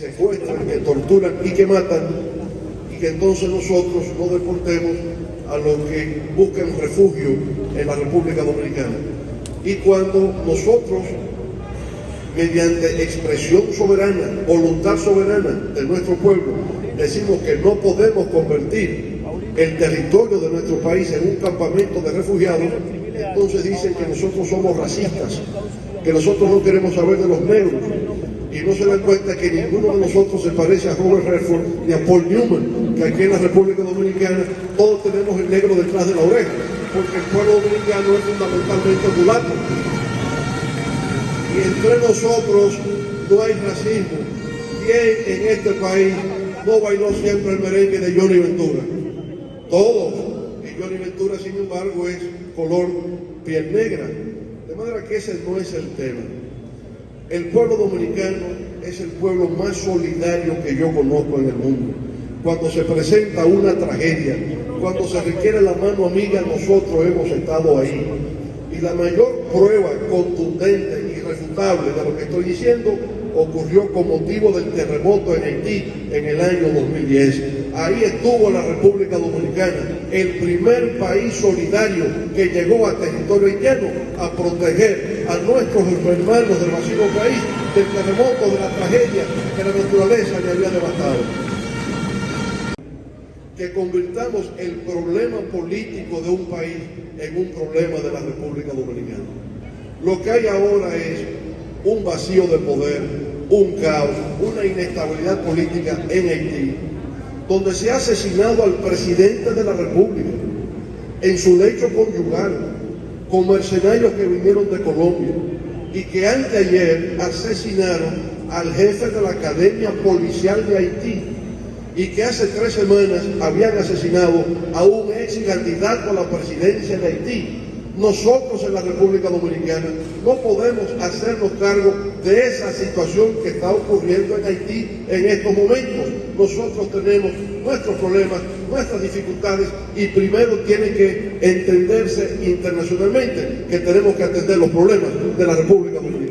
secuestran, que torturan y que matan, y que entonces nosotros no deportemos a los que buscan refugio en la República Dominicana. Y cuando nosotros, mediante expresión soberana, voluntad soberana de nuestro pueblo, decimos que no podemos convertir el territorio de nuestro país en un campamento de refugiados, entonces dicen que nosotros somos racistas, que nosotros no queremos saber de los negros, y no se dan cuenta que ninguno de nosotros se parece a Robert Redford ni a Paul Newman, que aquí en la República Dominicana todos tenemos el negro detrás de la oreja, porque el pueblo dominicano es fundamentalmente mulato. Y entre nosotros no hay racismo. ¿Quién en este país no bailó siempre el merengue de Johnny Ventura? Todos. Y Johnny Ventura, sin embargo, es color piel negra. De manera que ese no es el tema. El pueblo dominicano es el pueblo más solidario que yo conozco en el mundo. Cuando se presenta una tragedia, cuando se requiere la mano amiga, nosotros hemos estado ahí. Y la mayor prueba contundente y irrefutable de lo que estoy diciendo ocurrió con motivo del terremoto en Haití en el año 2010. Ahí estuvo la República Dominicana, el primer país solidario que llegó a territorio haitiano a proteger a nuestros hermanos del vecino país del terremoto, de la tragedia que la naturaleza le había devastado que convirtamos el problema político de un país en un problema de la República Dominicana. Lo que hay ahora es un vacío de poder, un caos, una inestabilidad política en Haití, donde se ha asesinado al presidente de la República en su lecho conyugal, con mercenarios que vinieron de Colombia y que anteayer asesinaron al jefe de la Academia Policial de Haití, y que hace tres semanas habían asesinado a un ex candidato a la presidencia de Haití. Nosotros en la República Dominicana no podemos hacernos cargo de esa situación que está ocurriendo en Haití en estos momentos. Nosotros tenemos nuestros problemas, nuestras dificultades y primero tiene que entenderse internacionalmente que tenemos que atender los problemas de la República Dominicana.